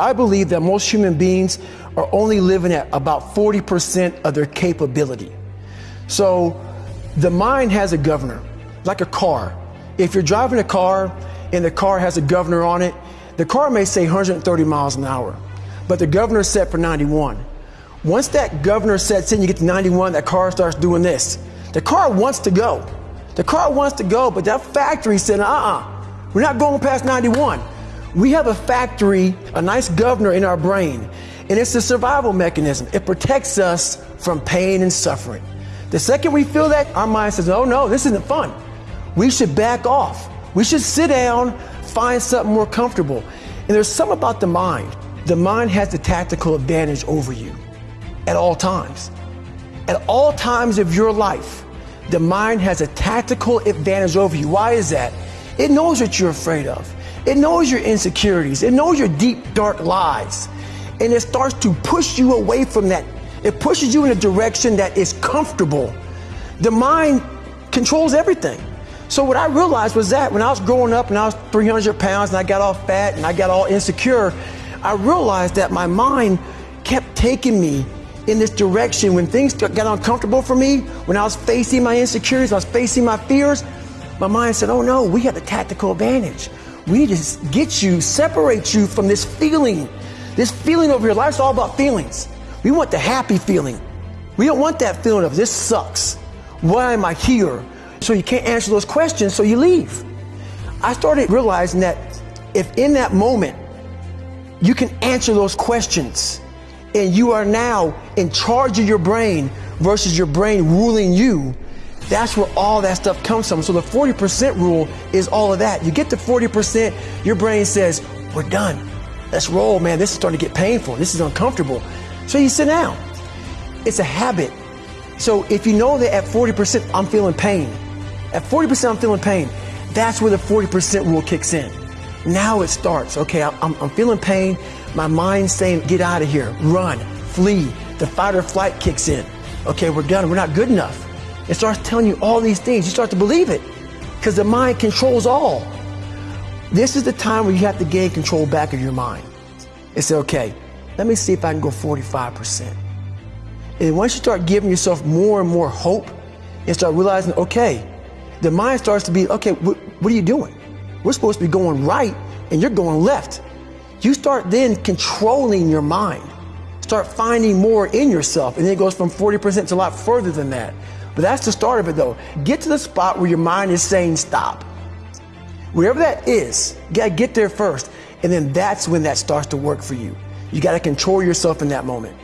I believe that most human beings are only living at about 40% of their capability. So the mind has a governor, like a car. If you're driving a car and the car has a governor on it, the car may say 130 miles an hour, but the governor set for 91. Once that governor sets in, you get to 91, that car starts doing this. The car wants to go. The car wants to go, but that factory said, uh uh-uh, uh, we are not going past 91. We have a factory, a nice governor in our brain, and it's a survival mechanism. It protects us from pain and suffering. The second we feel that, our mind says, oh no, this isn't fun. We should back off. We should sit down, find something more comfortable. And there's something about the mind. The mind has the tactical advantage over you at all times. At all times of your life, the mind has a tactical advantage over you. Why is that? It knows what you're afraid of. It knows your insecurities. It knows your deep, dark lies. And it starts to push you away from that. It pushes you in a direction that is comfortable. The mind controls everything. So what I realized was that when I was growing up and I was 300 pounds and I got all fat and I got all insecure, I realized that my mind kept taking me in this direction when things got uncomfortable for me, when I was facing my insecurities, I was facing my fears, my mind said, oh no, we have the tactical advantage. We need to get you, separate you from this feeling. This feeling over your life's all about feelings. We want the happy feeling. We don't want that feeling of this sucks. Why am I here? So you can't answer those questions, so you leave. I started realizing that if in that moment you can answer those questions and you are now in charge of your brain versus your brain ruling you, that's where all that stuff comes from. So the 40% rule is all of that. You get to 40%, your brain says, we're done. Let's roll, man. This is starting to get painful. This is uncomfortable. So you sit down. It's a habit. So if you know that at 40%, I'm feeling pain, at 40% I'm feeling pain. That's where the 40% rule kicks in. Now it starts. Okay, I'm, I'm feeling pain. My mind's saying, get out of here, run, flee. The fight or flight kicks in. Okay, we're done. We're not good enough. It starts telling you all these things. You start to believe it because the mind controls all. This is the time where you have to gain control back of your mind. and say, okay, let me see if I can go 45%. And once you start giving yourself more and more hope and start realizing, okay, the mind starts to be, okay, wh- what are you doing? We're supposed to be going right and you're going left. You start then controlling your mind. Start finding more in yourself. And then it goes from 40% to a lot further than that. But that's the start of it though. Get to the spot where your mind is saying stop. Wherever that is, you gotta get there first. And then that's when that starts to work for you. You gotta control yourself in that moment.